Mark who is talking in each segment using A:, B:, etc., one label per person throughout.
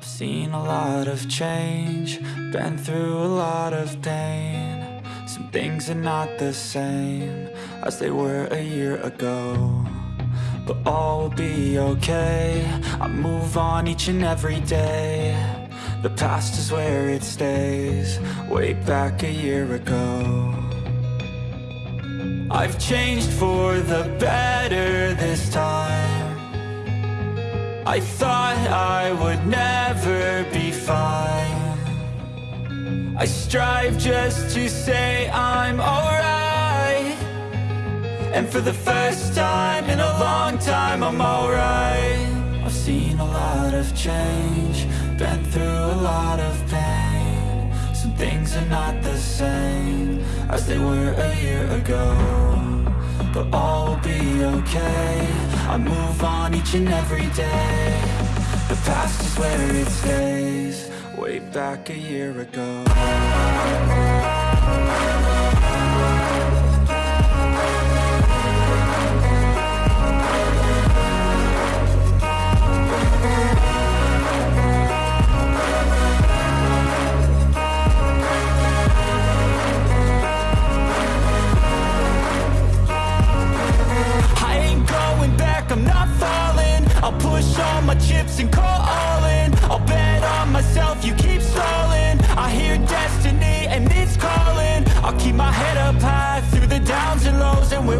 A: I've seen a lot of change, been through a lot of pain. Some things are not the same as they were a year ago. But all will be okay, I move on each and every day. The past is where it stays, way back a year ago. I've changed for the better this time. I thought I would never be fine. I strive just to say I'm alright. And for the first time in a long time I'm alright. I've seen a lot of change Been through a lot of pain. Some things are not the same As they were a year ago but all will be okay. I move on each and every day. The past is where it stays. Way back a year ago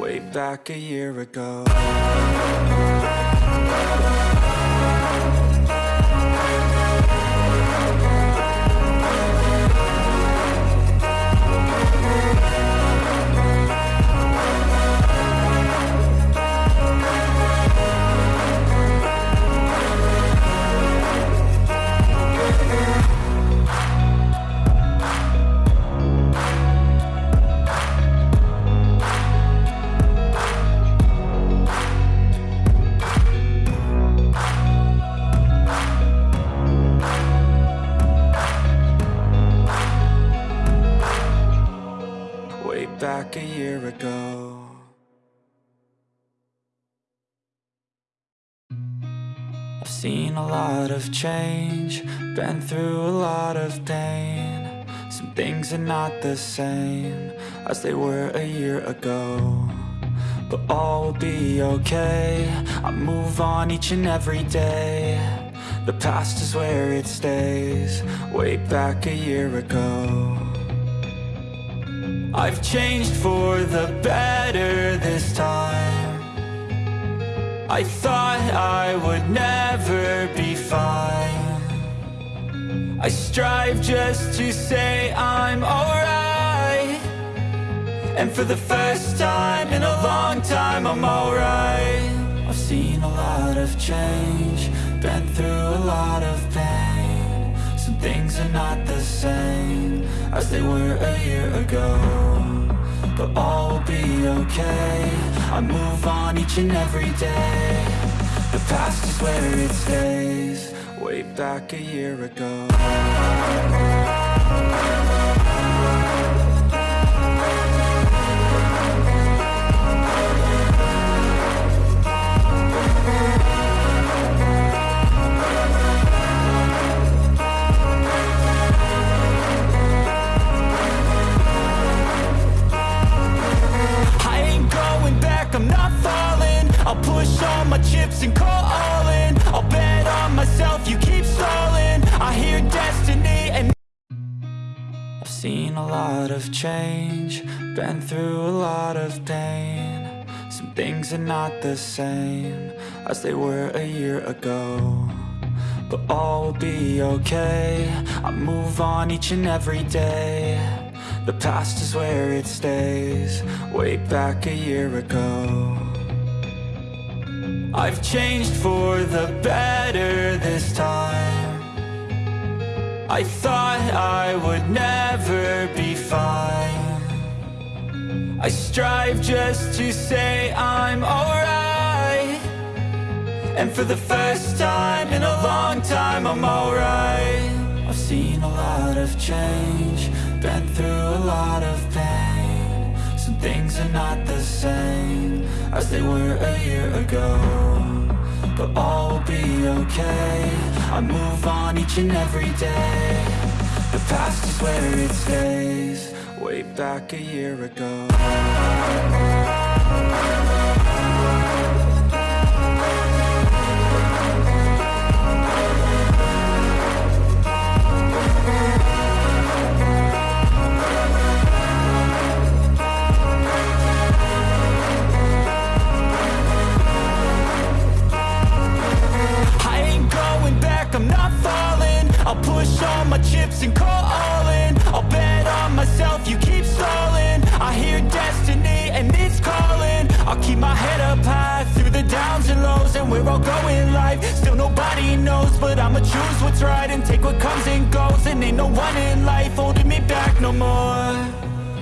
A: Way back a year ago lot of change, been through a lot of pain. Some things are not the same as they were a year ago But all will be okay, I move on each and every day. The past is where it stays, way back a year ago. I've changed for the better this time I thought I would never be fine. I strive just to say I'm alright. And for the first time in a long time I'm alright. I've seen a lot of change Been through a lot of pain. Some things are not the same As they were a year ago but all will be okay. I move on each and every day. The past is where it stays. Way back a year ago lot of change. Been through a lot of pain. Some things are not the same As they were a year ago. But all will be okay. I move on each and every day. The past is where it stays. Way back a year ago. I've changed for the better this time. I thought I would never strive just to say I'm alright. And for the first time in a long time I'm alright. I've seen a lot of change Been through a lot of pain. Some things are not the same As they were a year ago But all will be okay. I move on each and every day The past is where it stays. Way back a year ago push all my chips and call all in I'll bet on myself, you keep stalling. I hear destiny and it's calling. I'll keep my head up high through the downs and lows And we're all going life, still nobody knows But I'ma choose what's right and take what comes and goes. And ain't no one in life holding me back no more.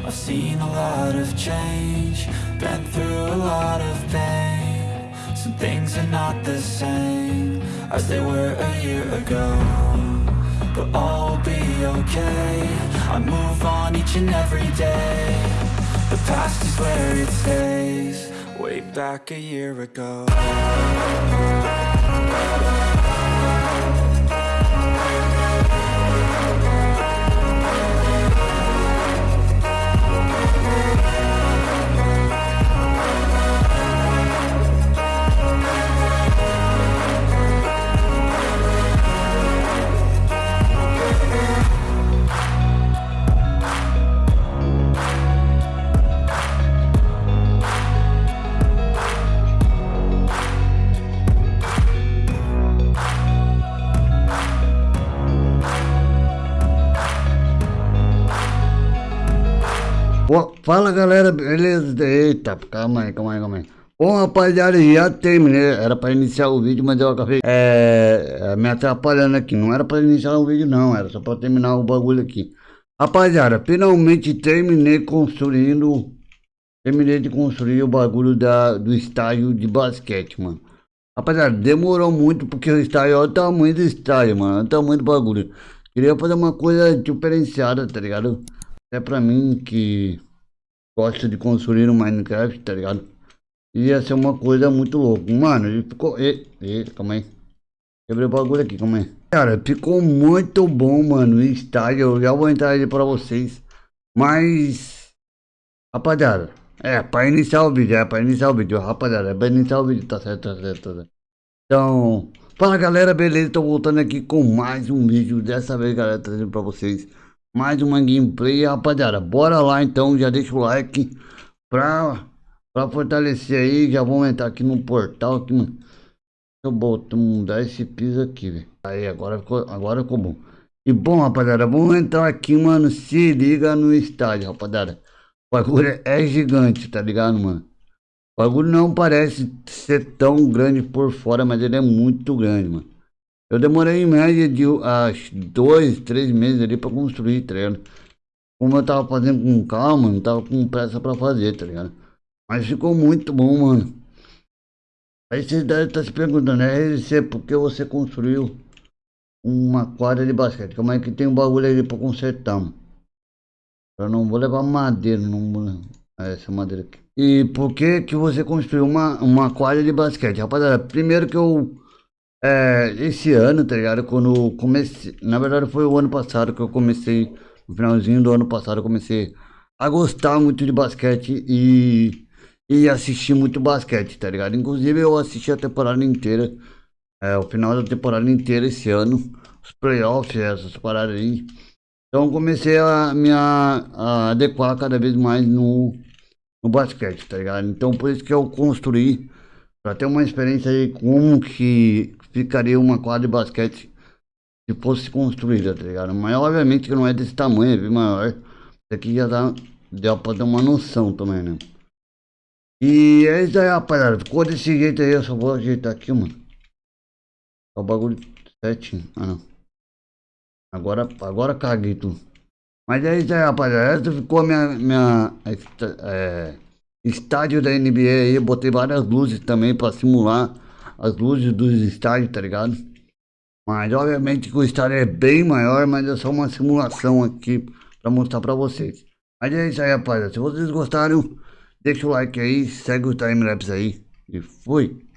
A: I've seen a lot of change Been through a lot of pain. Some things are not the same As they were a year ago But will be okay. I move on each and every day. The past is where it stays. Way back a year ago
B: Bom, fala galera, beleza? Eita, calma aí, calma aí, calma aí. Bom, rapaziada, já terminei. Era pra iniciar o vídeo, mas eu acabei é, me atrapalhando aqui. Não era pra iniciar o vídeo, não. Era só pra terminar o bagulho aqui. Rapaziada, finalmente terminei construindo. Terminei de construir o bagulho da, do estádio de basquete, mano. Rapaziada, demorou muito porque o estádio, olha o tamanho do estádio, mano. Olha o tamanho do bagulho. Queria fazer uma coisa diferenciada, tá ligado? É pra mim que gosta de construir no Minecraft, tá ligado? Ia ser uma coisa muito louca. Mano, ele ficou... E, e, calma aí. Quebrei o bagulho aqui, calma aí. Cara, ficou muito bom, mano, o estádio. Eu já vou entrar aí pra vocês. Mas... Rapaziada, é, pra iniciar o vídeo, é pra iniciar o vídeo, rapaziada, é pra iniciar o vídeo, tá certo, tá certo, tá certo. Então, fala galera, beleza? Tô voltando aqui com mais um vídeo, dessa vez, galera, trazendo pra vocês mais uma gameplay, rapaziada. Bora lá então, já deixa o like pra, pra fortalecer aí. Já vamos entrar aqui no portal aqui, mano. Deixa eu botar, mudar esse piso aqui, velho. Aí, agora ficou, agora ficou bom. E bom, rapaziada, vamos entrar aqui, mano. Se liga no estádio, rapaziada. O bagulho é gigante, tá ligado, mano? O bagulho não parece ser tão grande por fora, mas ele é muito grande, mano. Eu demorei em média de acho, dois, três meses ali pra construir, tá ligado? Como eu tava fazendo com calma, não tava com pressa pra fazer, tá ligado? Mas ficou muito bom, mano. Aí vocês devem estar se perguntando, é esse por que você construiu uma quadra de basquete? Como é que tem um bagulho ali pra consertar, mano? Eu não vou levar madeira, não essa madeira aqui. E por que que você construiu uma, uma quadra de basquete? Rapaziada, primeiro que eu é, esse ano, tá ligado? Quando comecei. Na verdade, foi o ano passado que eu comecei. No finalzinho do ano passado, eu comecei a gostar muito de basquete e. E assistir muito basquete, tá ligado? Inclusive, eu assisti a temporada inteira. É, o final da temporada inteira esse ano. Os playoffs, essas paradas aí. Então, comecei a me a, adequar cada vez mais no, no basquete, tá ligado? Então, por isso que eu construí. Pra ter uma experiência aí como que ficaria uma quadra de basquete se fosse construída, tá ligado? Mas obviamente que não é desse tamanho, é bem maior. Isso aqui já dá, dá pra ter uma noção também, né? E é isso aí, rapaziada. Ficou desse jeito aí, eu só vou ajeitar aqui, mano. É o bagulho certinho. Ah, não. Agora, agora caguei tudo. Mas é isso aí, rapaziada. Essa ficou a minha, minha é, estádio da NBA aí. Eu botei várias luzes também pra simular as luzes dos estádios, tá ligado? Mas obviamente que o estádio é bem maior, mas é só uma simulação aqui pra mostrar pra vocês. Mas é isso aí, rapaziada. Se vocês gostaram, deixa o like aí, segue o timelapse aí e fui!